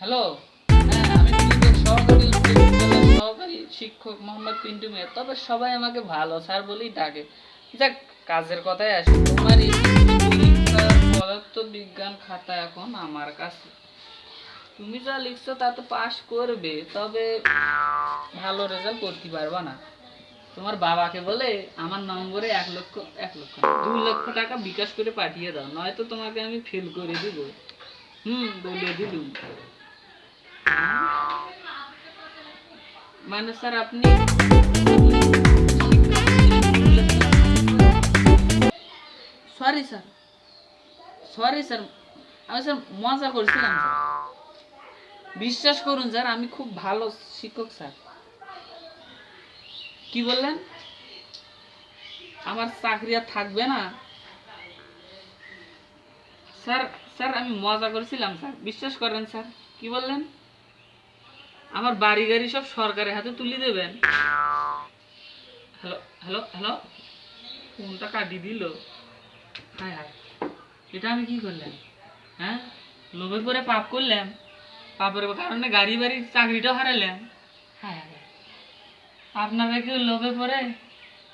Hello? হ্যাঁ, শিক্ষক মোহাম্মদ পিন্টু মিয়া। তবে সবাই আমাকে ভালো স্যার বলেই ডাকে। যাক, কাজের কথাই আসি। তোমার পদার্থ বিজ্ঞান খাতা এখন আমার কাছে। তুমি যা লিখছো তা তো পাশ করবে, তবে ভালো রেজাল্ট করতে পারবা না। তোমার বাবাকে বলে আমার নম্বরে এক লক্ষ এক লক্ষ দুই লক্ষ টাকা বিকাশ করে পাঠিয়ে দাও, নয়তো তোমাকে আমি ফেল করে দিব। হুম, বলে দিলুম। মানে স্যার, আপনি সরি স্যার সরি স্যার, আমি স্যার মজা করছিলাম বিশ্বাস করুন স্যার, আমি খুব ভালো শিক্ষক স্যার। কি বললেন? আমার চাকরি আর থাকবে না। স্যার স্যার, আমি মজা করছিলাম স্যার। বিশ্বাস করেন স্যার। কি বললেন? আমার বাড়ি গাড়ি সব সরকারের হাতে তুলে দেবেন। হ্যালো হ্যালো হ্যালো, ফোনটা কাটিয়ে দিল। হায় হায়, এটা আমি কি করলাম? হ্যাঁ লোভে করে পাপ করলাম। পাপের কারণে গাড়ি বাড়ি চাকরিটাও হারালাম। হায় হায় আপনারা কেউ লোভে পরে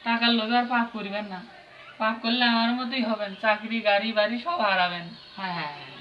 টাকার লোভে আর পাপ করিবেন না। পাপ করলে আমার মতোই হবেন, চাকরি, গাড়ি, বাড়ি সব হারাবেন। হ্যাঁ হ্যাঁ হ্যাঁ।